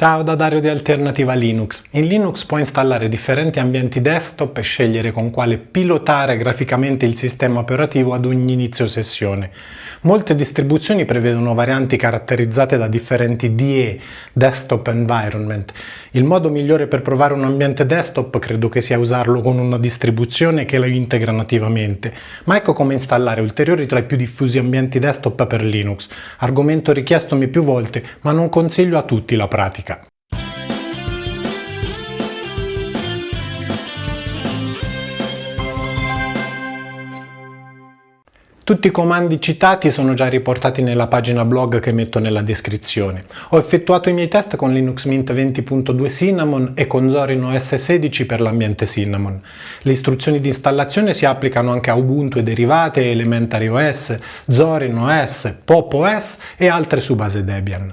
Ciao da Dario di Alternativa Linux. In Linux puoi installare differenti ambienti desktop e scegliere con quale pilotare graficamente il sistema operativo ad ogni inizio sessione. Molte distribuzioni prevedono varianti caratterizzate da differenti DE, Desktop Environment. Il modo migliore per provare un ambiente desktop credo che sia usarlo con una distribuzione che lo integra nativamente, ma ecco come installare ulteriori tra i più diffusi ambienti desktop per Linux, argomento richiestomi più volte ma non consiglio a tutti la pratica. Tutti i comandi citati sono già riportati nella pagina blog che metto nella descrizione. Ho effettuato i miei test con Linux Mint 20.2 Cinnamon e con Zorin OS 16 per l'ambiente Cinnamon. Le istruzioni di installazione si applicano anche a Ubuntu e derivate, Elementary OS, Zorin OS, Pop OS e altre su base Debian.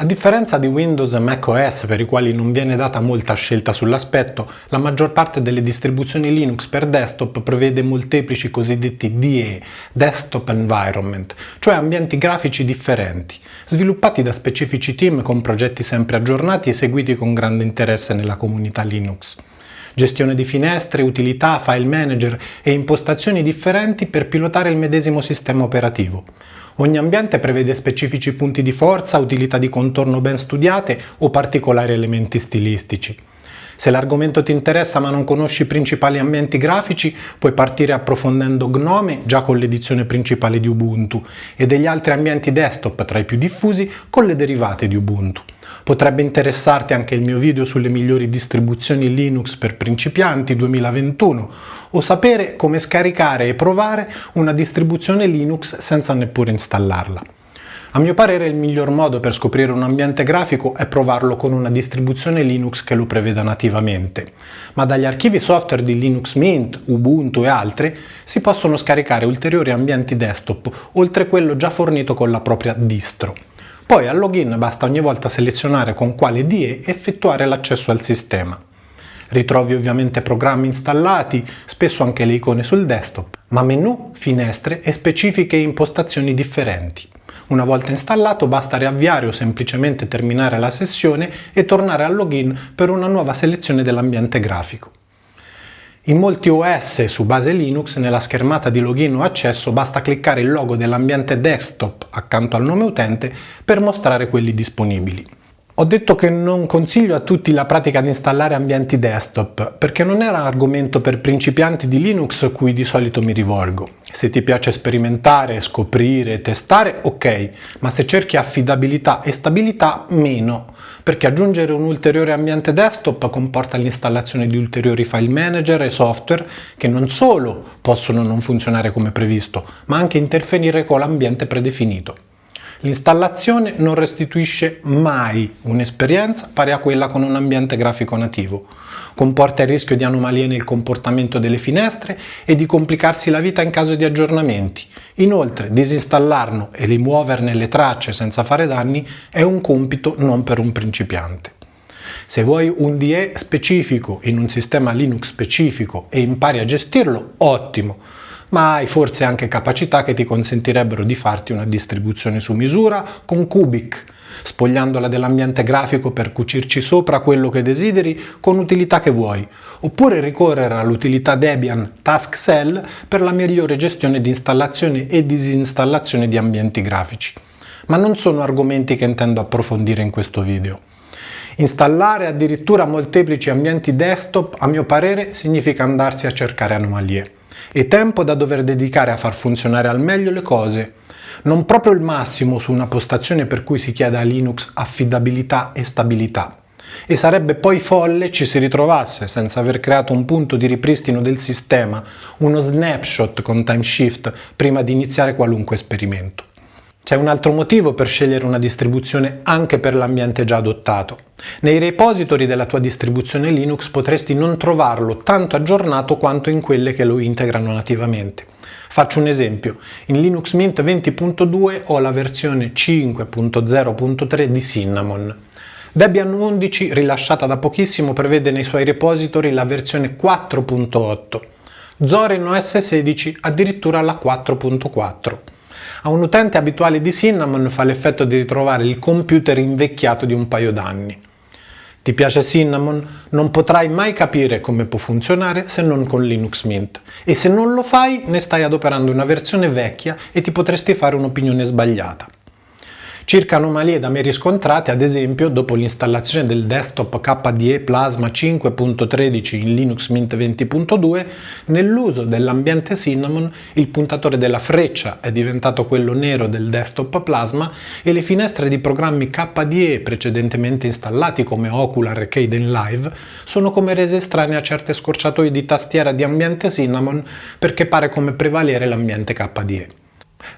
A differenza di Windows e macOS per i quali non viene data molta scelta sull'aspetto, la maggior parte delle distribuzioni Linux per desktop prevede molteplici cosiddetti DE, Desktop Environment, cioè ambienti grafici differenti, sviluppati da specifici team con progetti sempre aggiornati e seguiti con grande interesse nella comunità Linux gestione di finestre, utilità, file manager e impostazioni differenti per pilotare il medesimo sistema operativo. Ogni ambiente prevede specifici punti di forza, utilità di contorno ben studiate o particolari elementi stilistici. Se l'argomento ti interessa ma non conosci i principali ambienti grafici, puoi partire approfondendo Gnome già con l'edizione principale di Ubuntu e degli altri ambienti desktop tra i più diffusi con le derivate di Ubuntu. Potrebbe interessarti anche il mio video sulle migliori distribuzioni Linux per principianti 2021 o sapere come scaricare e provare una distribuzione Linux senza neppure installarla. A mio parere il miglior modo per scoprire un ambiente grafico è provarlo con una distribuzione Linux che lo preveda nativamente, ma dagli archivi software di Linux Mint, Ubuntu e altri si possono scaricare ulteriori ambienti desktop oltre quello già fornito con la propria distro. Poi al login basta ogni volta selezionare con quale DE effettuare l'accesso al sistema. Ritrovi ovviamente programmi installati, spesso anche le icone sul desktop, ma menu, finestre e specifiche impostazioni differenti. Una volta installato basta riavviare o semplicemente terminare la sessione e tornare al login per una nuova selezione dell'ambiente grafico. In molti OS su base Linux nella schermata di login o accesso basta cliccare il logo dell'ambiente desktop accanto al nome utente per mostrare quelli disponibili. Ho detto che non consiglio a tutti la pratica di installare ambienti desktop perché non era argomento per principianti di Linux a cui di solito mi rivolgo. Se ti piace sperimentare, scoprire, testare, ok, ma se cerchi affidabilità e stabilità, meno, perché aggiungere un ulteriore ambiente desktop comporta l'installazione di ulteriori file manager e software che non solo possono non funzionare come previsto, ma anche interferire con l'ambiente predefinito. L'installazione non restituisce mai un'esperienza pari a quella con un ambiente grafico nativo. Comporta il rischio di anomalie nel comportamento delle finestre e di complicarsi la vita in caso di aggiornamenti. Inoltre, disinstallarlo e rimuoverne le tracce senza fare danni è un compito non per un principiante. Se vuoi un DE specifico in un sistema Linux specifico e impari a gestirlo, ottimo! Ma hai forse anche capacità che ti consentirebbero di farti una distribuzione su misura con Cubic, spogliandola dell'ambiente grafico per cucirci sopra quello che desideri con utilità che vuoi, oppure ricorrere all'utilità Debian Task Cell per la migliore gestione di installazione e disinstallazione di ambienti grafici. Ma non sono argomenti che intendo approfondire in questo video. Installare addirittura molteplici ambienti desktop, a mio parere, significa andarsi a cercare anomalie e tempo da dover dedicare a far funzionare al meglio le cose. Non proprio il massimo su una postazione per cui si chiede a Linux affidabilità e stabilità. E sarebbe poi folle ci si ritrovasse, senza aver creato un punto di ripristino del sistema, uno snapshot con timeshift prima di iniziare qualunque esperimento. C'è un altro motivo per scegliere una distribuzione anche per l'ambiente già adottato. Nei repository della tua distribuzione Linux potresti non trovarlo tanto aggiornato quanto in quelle che lo integrano nativamente. Faccio un esempio, in Linux Mint 20.2 ho la versione 5.0.3 di Cinnamon. Debian 11, rilasciata da pochissimo, prevede nei suoi repository la versione 4.8. Zorin OS 16 addirittura la 4.4. A un utente abituale di Cinnamon fa l'effetto di ritrovare il computer invecchiato di un paio d'anni. Ti piace Cinnamon? Non potrai mai capire come può funzionare se non con Linux Mint. E se non lo fai, ne stai adoperando una versione vecchia e ti potresti fare un'opinione sbagliata. Circa anomalie da me riscontrate, ad esempio, dopo l'installazione del desktop KDE Plasma 5.13 in Linux Mint 20.2, nell'uso dell'ambiente Cinnamon il puntatore della freccia è diventato quello nero del desktop Plasma e le finestre di programmi KDE precedentemente installati come Ocular e Kden Live sono come rese estranee a certe scorciatoie di tastiera di ambiente Cinnamon perché pare come prevalere l'ambiente KDE.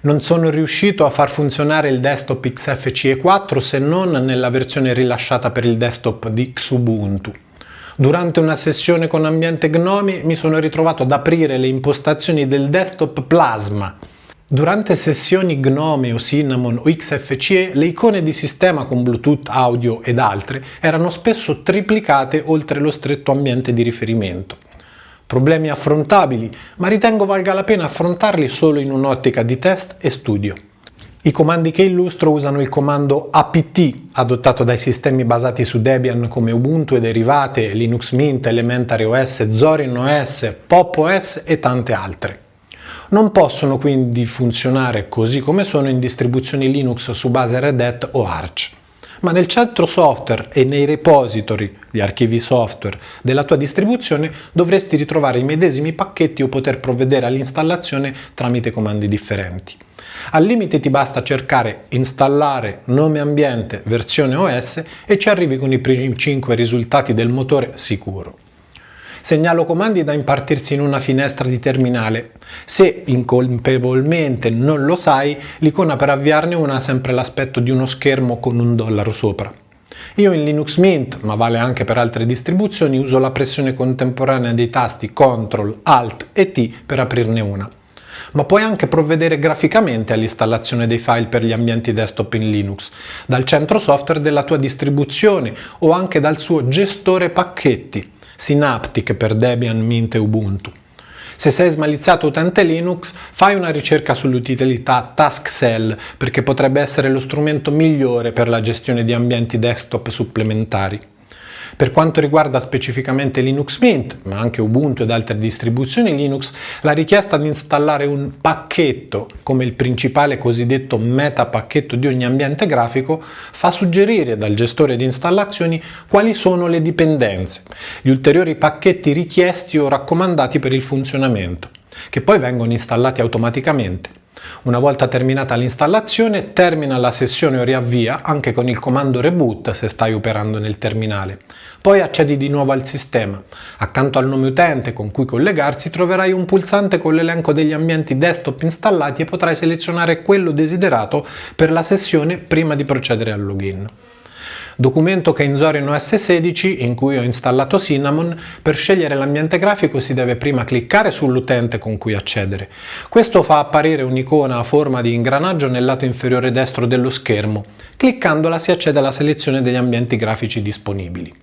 Non sono riuscito a far funzionare il desktop XFCE 4 se non nella versione rilasciata per il desktop di Xubuntu. Durante una sessione con ambiente Gnome mi sono ritrovato ad aprire le impostazioni del desktop Plasma. Durante sessioni Gnome o Cinnamon o XFCE le icone di sistema con Bluetooth, audio ed altre erano spesso triplicate oltre lo stretto ambiente di riferimento problemi affrontabili, ma ritengo valga la pena affrontarli solo in un'ottica di test e studio. I comandi che illustro usano il comando apt, adottato dai sistemi basati su Debian come Ubuntu e derivate, Linux Mint, Elementary OS, Zorin OS, Pop OS e tante altre. Non possono quindi funzionare così come sono in distribuzioni Linux su base Red Hat o Arch ma nel centro software e nei repository, gli archivi software della tua distribuzione dovresti ritrovare i medesimi pacchetti o poter provvedere all'installazione tramite comandi differenti. Al limite ti basta cercare installare nome ambiente versione OS e ci arrivi con i primi 5 risultati del motore sicuro. Segnalo comandi da impartirsi in una finestra di terminale. Se incolpevolmente non lo sai, l'icona per avviarne una ha sempre l'aspetto di uno schermo con un dollaro sopra. Io in Linux Mint, ma vale anche per altre distribuzioni, uso la pressione contemporanea dei tasti CTRL, ALT e T per aprirne una. Ma puoi anche provvedere graficamente all'installazione dei file per gli ambienti desktop in Linux, dal centro software della tua distribuzione o anche dal suo gestore pacchetti. Synaptic per Debian, Mint e Ubuntu. Se sei smalizzato utente Linux, fai una ricerca sull'utilità TaskCell perché potrebbe essere lo strumento migliore per la gestione di ambienti desktop supplementari. Per quanto riguarda specificamente Linux Mint, ma anche Ubuntu ed altre distribuzioni Linux, la richiesta di installare un pacchetto come il principale cosiddetto meta pacchetto di ogni ambiente grafico fa suggerire dal gestore di installazioni quali sono le dipendenze, gli ulteriori pacchetti richiesti o raccomandati per il funzionamento, che poi vengono installati automaticamente. Una volta terminata l'installazione, termina la sessione o riavvia anche con il comando reboot se stai operando nel terminale. Poi accedi di nuovo al sistema. Accanto al nome utente con cui collegarsi troverai un pulsante con l'elenco degli ambienti desktop installati e potrai selezionare quello desiderato per la sessione prima di procedere al login documento che in Zorin OS 16 in cui ho installato Cinnamon, per scegliere l'ambiente grafico si deve prima cliccare sull'utente con cui accedere. Questo fa apparire un'icona a forma di ingranaggio nel lato inferiore destro dello schermo. Cliccandola si accede alla selezione degli ambienti grafici disponibili.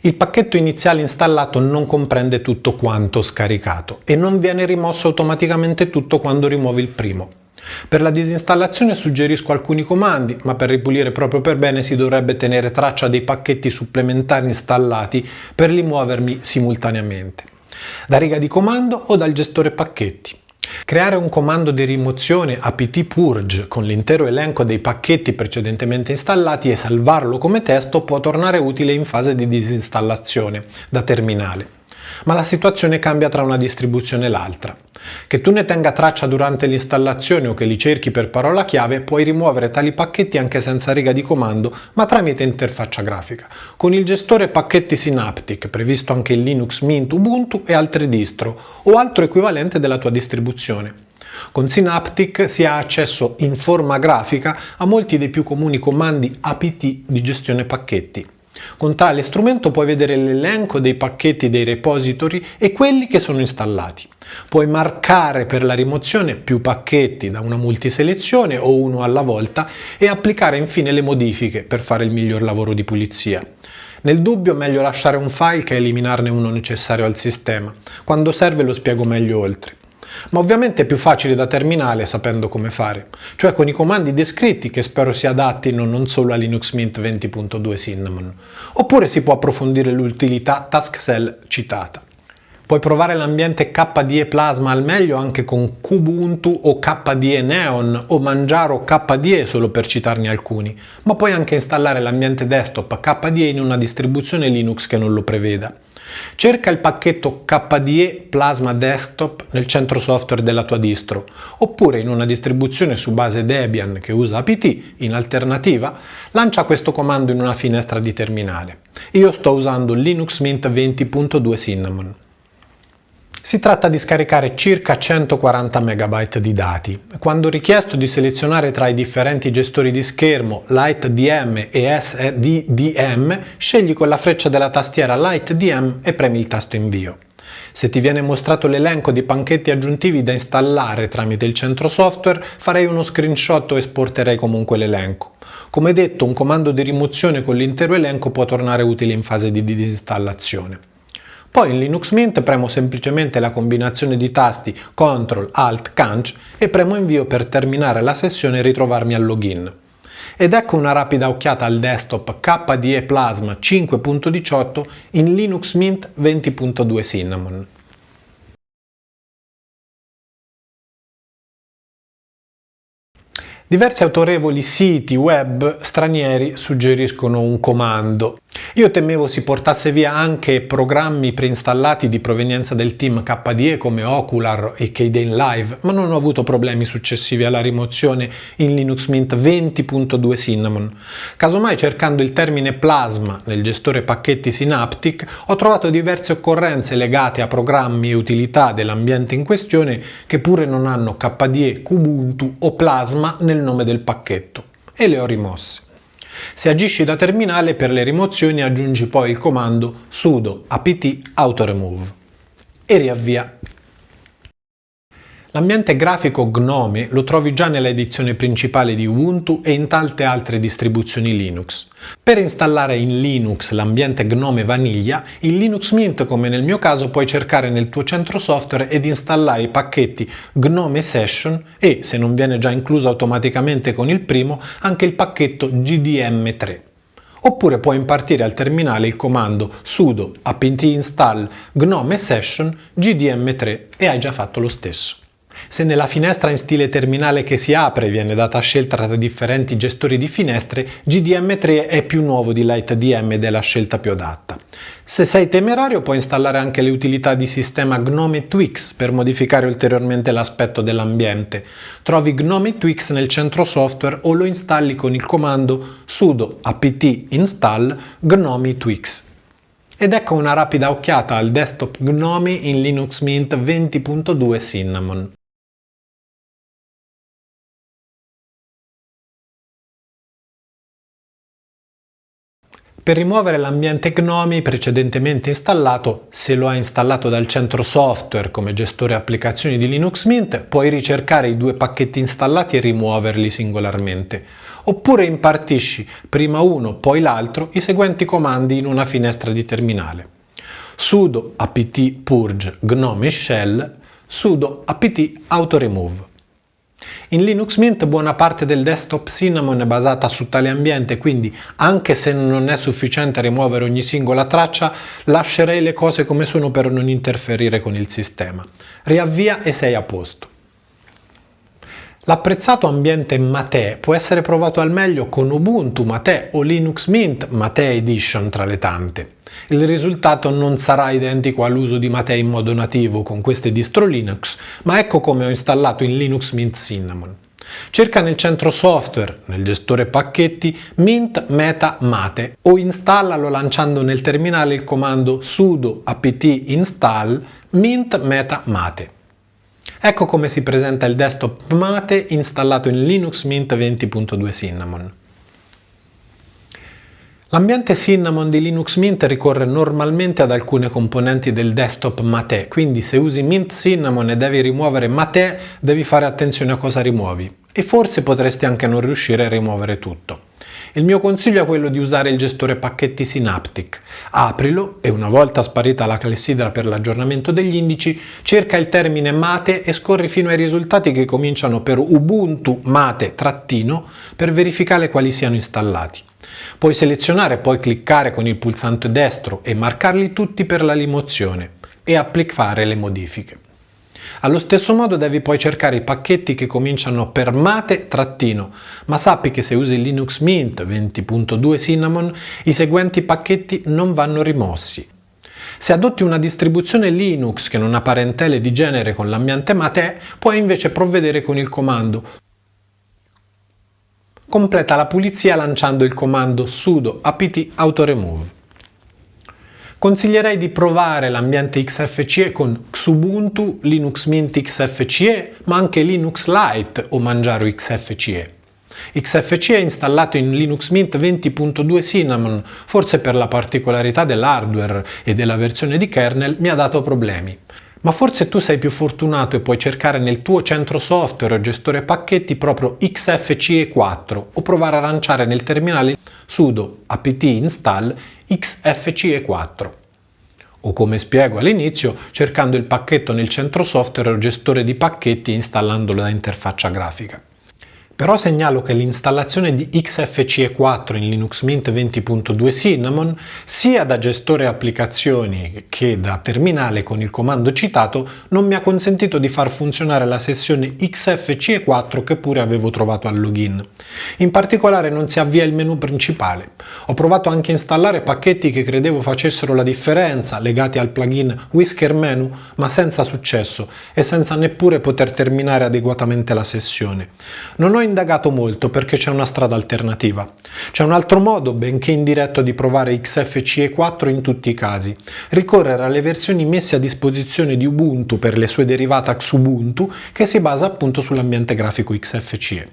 Il pacchetto iniziale installato non comprende tutto quanto scaricato e non viene rimosso automaticamente tutto quando rimuovi il primo. Per la disinstallazione suggerisco alcuni comandi, ma per ripulire proprio per bene si dovrebbe tenere traccia dei pacchetti supplementari installati per rimuoverli simultaneamente. Da riga di comando o dal gestore pacchetti. Creare un comando di rimozione apt purge con l'intero elenco dei pacchetti precedentemente installati e salvarlo come testo può tornare utile in fase di disinstallazione da terminale ma la situazione cambia tra una distribuzione e l'altra. Che tu ne tenga traccia durante l'installazione o che li cerchi per parola chiave, puoi rimuovere tali pacchetti anche senza riga di comando, ma tramite interfaccia grafica, con il gestore pacchetti Synaptic, previsto anche in Linux Mint, Ubuntu e altre distro, o altro equivalente della tua distribuzione. Con Synaptic si ha accesso in forma grafica a molti dei più comuni comandi apt di gestione pacchetti. Con tale strumento puoi vedere l'elenco dei pacchetti dei repository e quelli che sono installati. Puoi marcare per la rimozione più pacchetti da una multiselezione o uno alla volta e applicare infine le modifiche per fare il miglior lavoro di pulizia. Nel dubbio meglio lasciare un file che eliminarne uno necessario al sistema. Quando serve lo spiego meglio oltre. Ma ovviamente è più facile da terminale sapendo come fare, cioè con i comandi descritti che spero si adattino non solo a Linux Mint 20.2 Cinnamon, oppure si può approfondire l'utilità taskcell citata. Puoi provare l'ambiente KDE Plasma al meglio anche con Kubuntu o KDE Neon o Manjaro KDE solo per citarne alcuni, ma puoi anche installare l'ambiente desktop KDE in una distribuzione Linux che non lo preveda. Cerca il pacchetto KDE Plasma Desktop nel centro software della tua distro, oppure in una distribuzione su base Debian che usa apt, in alternativa, lancia questo comando in una finestra di terminale. Io sto usando Linux Mint 20.2 Cinnamon. Si tratta di scaricare circa 140 MB di dati. Quando richiesto di selezionare tra i differenti gestori di schermo LightDM e SDDM, scegli con la freccia della tastiera LightDM e premi il tasto invio. Se ti viene mostrato l'elenco di pacchetti aggiuntivi da installare tramite il centro software, farei uno screenshot o esporterei comunque l'elenco. Come detto, un comando di rimozione con l'intero elenco può tornare utile in fase di disinstallazione. Poi in Linux Mint premo semplicemente la combinazione di tasti CTRL ALT CANC e premo invio per terminare la sessione e ritrovarmi al login. Ed ecco una rapida occhiata al desktop KDE Plasma 5.18 in Linux Mint 20.2 Cinnamon. Diversi autorevoli siti web stranieri suggeriscono un comando. Io temevo si portasse via anche programmi preinstallati di provenienza del team KDE come Ocular e Kden Live, ma non ho avuto problemi successivi alla rimozione in Linux Mint 20.2 Cinnamon. Casomai cercando il termine Plasma nel gestore pacchetti Synaptic ho trovato diverse occorrenze legate a programmi e utilità dell'ambiente in questione che pure non hanno KDE, Kubuntu o Plasma nel nel nome del pacchetto e le ho rimosse. Se agisci da terminale per le rimozioni aggiungi poi il comando sudo apt autoremove. E riavvia L'ambiente grafico Gnome lo trovi già nella edizione principale di Ubuntu e in tante altre distribuzioni Linux. Per installare in Linux l'ambiente Gnome Vaniglia, in Linux Mint come nel mio caso puoi cercare nel tuo centro software ed installare i pacchetti Gnome Session e, se non viene già incluso automaticamente con il primo, anche il pacchetto GDM3 oppure puoi impartire al terminale il comando sudo apt install gnome session gdm3 e hai già fatto lo stesso. Se nella finestra in stile terminale che si apre viene data scelta tra differenti gestori di finestre, GDM3 è più nuovo di LightDM ed è la scelta più adatta. Se sei temerario puoi installare anche le utilità di sistema Gnome Twix per modificare ulteriormente l'aspetto dell'ambiente. Trovi Gnome Twix nel centro software o lo installi con il comando sudo apt install gnome twix. Ed ecco una rapida occhiata al desktop Gnome in Linux Mint 20.2 Cinnamon. Per rimuovere l'ambiente Gnome precedentemente installato, se lo hai installato dal centro software come gestore applicazioni di Linux Mint, puoi ricercare i due pacchetti installati e rimuoverli singolarmente. Oppure impartisci prima uno poi l'altro i seguenti comandi in una finestra di terminale. sudo apt purge gnome shell sudo apt autoremove. In Linux Mint buona parte del desktop Cinnamon è basata su tale ambiente, quindi anche se non è sufficiente rimuovere ogni singola traccia, lascerei le cose come sono per non interferire con il sistema. Riavvia e sei a posto. L'apprezzato ambiente Mate può essere provato al meglio con Ubuntu Mate o Linux Mint Mate Edition tra le tante. Il risultato non sarà identico all'uso di Mate in modo nativo con queste distro Linux, ma ecco come ho installato in Linux Mint Cinnamon. Cerca nel centro software, nel gestore pacchetti, Mint Meta Mate o installalo lanciando nel terminale il comando sudo apt install mint meta mate. Ecco come si presenta il desktop Mate installato in Linux Mint 20.2 Cinnamon. L'ambiente Cinnamon di Linux Mint ricorre normalmente ad alcune componenti del desktop Mate, quindi se usi Mint Cinnamon e devi rimuovere Mate, devi fare attenzione a cosa rimuovi e forse potresti anche non riuscire a rimuovere tutto. Il mio consiglio è quello di usare il gestore pacchetti Synaptic. Aprilo e una volta sparita la clessidra per l'aggiornamento degli indici, cerca il termine mate e scorri fino ai risultati che cominciano per Ubuntu mate trattino per verificare quali siano installati. Puoi selezionare e poi cliccare con il pulsante destro e marcarli tutti per la rimozione e applicare le modifiche. Allo stesso modo devi poi cercare i pacchetti che cominciano per mate trattino, ma sappi che se usi Linux Mint 20.2 Cinnamon i seguenti pacchetti non vanno rimossi. Se adotti una distribuzione Linux che non ha parentele di genere con l'ambiente mate, puoi invece provvedere con il comando completa la pulizia lanciando il comando sudo apt autoremove. Consiglierei di provare l'ambiente XFCE con Xubuntu, Linux Mint XFCE, ma anche Linux Lite o Manjaro XFCE. XFCE è installato in Linux Mint 20.2 Cinnamon, forse per la particolarità dell'hardware e della versione di kernel mi ha dato problemi. Ma forse tu sei più fortunato e puoi cercare nel tuo centro software o gestore pacchetti proprio XFCE4 o provare a lanciare nel terminale sudo apt install XFCE4 o come spiego all'inizio cercando il pacchetto nel centro software o gestore di pacchetti installandolo da interfaccia grafica. Però segnalo che l'installazione di XFCE4 in Linux Mint 20.2 Cinnamon, sia da gestore applicazioni che da terminale con il comando citato, non mi ha consentito di far funzionare la sessione XFCE4 che pure avevo trovato al login. In particolare non si avvia il menu principale. Ho provato anche a installare pacchetti che credevo facessero la differenza legati al plugin Whisker Menu, ma senza successo e senza neppure poter terminare adeguatamente la sessione. Non ho indagato molto perché c'è una strada alternativa. C'è un altro modo, benché indiretto, di provare XFCE4 in tutti i casi. Ricorrere alle versioni messe a disposizione di Ubuntu per le sue derivate Xubuntu che si basa appunto sull'ambiente grafico XFCE.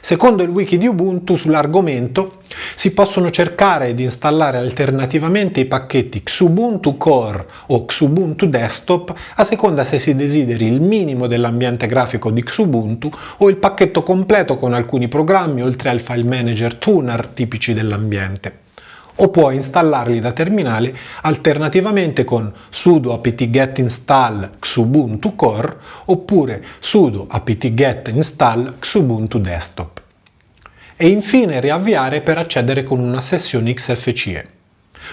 Secondo il wiki di Ubuntu sull'argomento si possono cercare ed installare alternativamente i pacchetti Xubuntu Core o Xubuntu Desktop a seconda se si desideri il minimo dell'ambiente grafico di Xubuntu o il pacchetto completo con alcuni programmi oltre al file manager tuner tipici dell'ambiente o puoi installarli da terminale alternativamente con sudo apt-get install xubuntu core oppure sudo apt-get install xubuntu desktop. E infine riavviare per accedere con una sessione XFCE.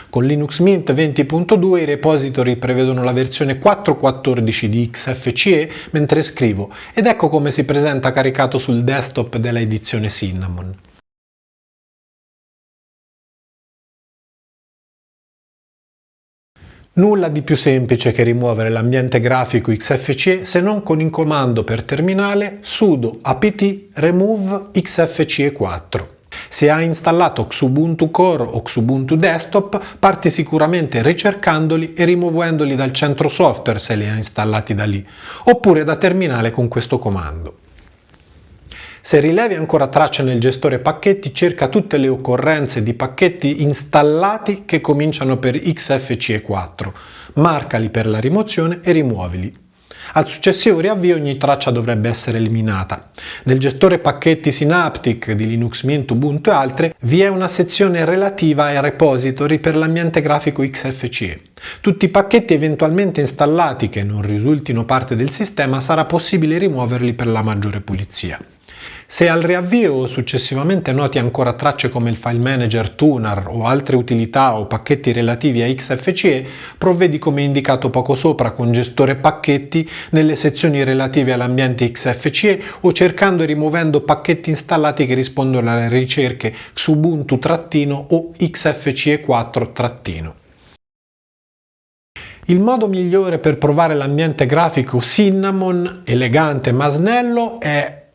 Con Linux Mint 20.2 i repository prevedono la versione 4.14 di XFCE mentre scrivo ed ecco come si presenta caricato sul desktop della edizione Cinnamon. Nulla di più semplice che rimuovere l'ambiente grafico XFCE se non con il comando per terminale sudo apt remove xfce4. Se hai installato Xubuntu Core o Xubuntu Desktop, parti sicuramente ricercandoli e rimuovendoli dal centro software se li hai installati da lì, oppure da terminale con questo comando. Se rilevi ancora traccia nel gestore pacchetti, cerca tutte le occorrenze di pacchetti installati che cominciano per XFCE4, marcali per la rimozione e rimuovili. Al successivo riavvio ogni traccia dovrebbe essere eliminata. Nel gestore pacchetti Synaptic di Linux Mint, Ubuntu e altre vi è una sezione relativa ai repository per l'ambiente grafico XFCE. Tutti i pacchetti eventualmente installati che non risultino parte del sistema sarà possibile rimuoverli per la maggiore pulizia. Se al riavvio o successivamente noti ancora tracce come il file manager tuner o altre utilità o pacchetti relativi a XFCE, provvedi come indicato poco sopra con gestore pacchetti nelle sezioni relative all'ambiente XFCE o cercando e rimuovendo pacchetti installati che rispondono alle ricerche Xubuntu- o XFCE4-. Il modo migliore per provare l'ambiente grafico Cinnamon, elegante ma snello, è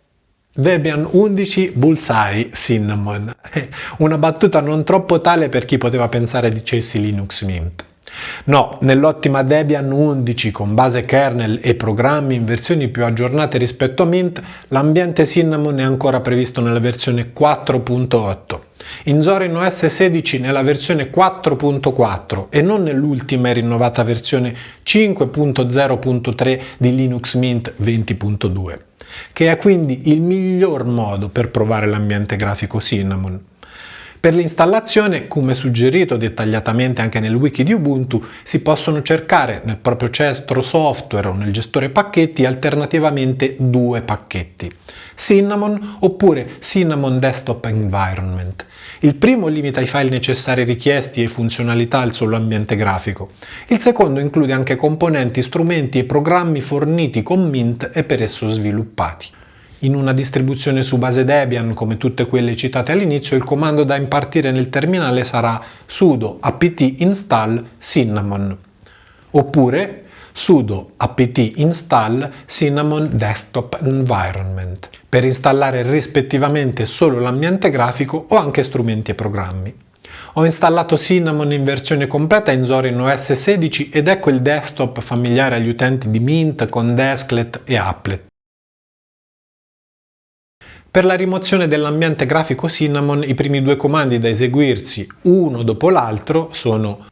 Debian 11 Bullseye Cinnamon. Una battuta non troppo tale per chi poteva pensare dicessi Linux Mint. No, nell'ottima Debian 11 con base kernel e programmi in versioni più aggiornate rispetto a Mint, l'ambiente Cinnamon è ancora previsto nella versione 4.8. In Zorin OS 16 nella versione 4.4 e non nell'ultima e rinnovata versione 5.0.3 di Linux Mint 20.2 che è quindi il miglior modo per provare l'ambiente grafico Cinnamon. Per l'installazione, come suggerito dettagliatamente anche nel wiki di Ubuntu, si possono cercare nel proprio centro software o nel gestore pacchetti alternativamente due pacchetti, Cinnamon oppure Cinnamon Desktop Environment. Il primo limita i file necessari richiesti e funzionalità al solo ambiente grafico. Il secondo include anche componenti, strumenti e programmi forniti con Mint e per esso sviluppati. In una distribuzione su base Debian, come tutte quelle citate all'inizio, il comando da impartire nel terminale sarà sudo apt install cinnamon oppure sudo apt install cinnamon desktop environment per installare rispettivamente solo l'ambiente grafico o anche strumenti e programmi. Ho installato Cinnamon in versione completa in Zorin OS 16 ed ecco il desktop familiare agli utenti di Mint con Desklet e Applet. Per la rimozione dell'ambiente grafico Cinnamon i primi due comandi da eseguirsi uno dopo l'altro sono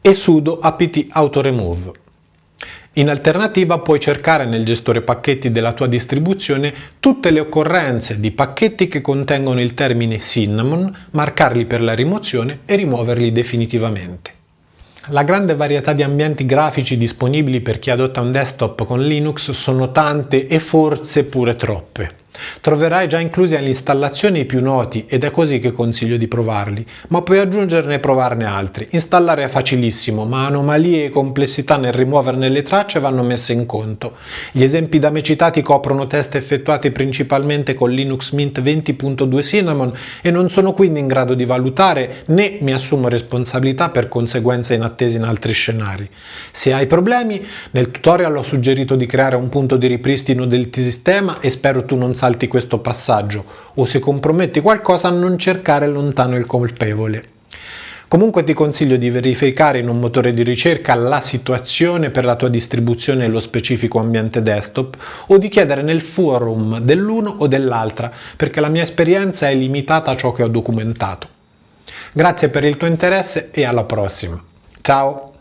e sudo apt autoremove. In alternativa puoi cercare nel gestore pacchetti della tua distribuzione tutte le occorrenze di pacchetti che contengono il termine cinnamon, marcarli per la rimozione e rimuoverli definitivamente. La grande varietà di ambienti grafici disponibili per chi adotta un desktop con Linux sono tante e forse pure troppe. Troverai già inclusi all'installazione i più noti ed è così che consiglio di provarli, ma puoi aggiungerne e provarne altri. Installare è facilissimo, ma anomalie e complessità nel rimuoverne le tracce vanno messe in conto. Gli esempi da me citati coprono test effettuati principalmente con Linux Mint 20.2 Cinnamon e non sono quindi in grado di valutare né mi assumo responsabilità per conseguenze inattese in altri scenari. Se hai problemi, nel tutorial ho suggerito di creare un punto di ripristino del sistema e spero tu non salti questo passaggio o se comprometti qualcosa non cercare lontano il colpevole. Comunque ti consiglio di verificare in un motore di ricerca la situazione per la tua distribuzione e lo specifico ambiente desktop o di chiedere nel forum dell'uno o dell'altra perché la mia esperienza è limitata a ciò che ho documentato. Grazie per il tuo interesse e alla prossima. Ciao!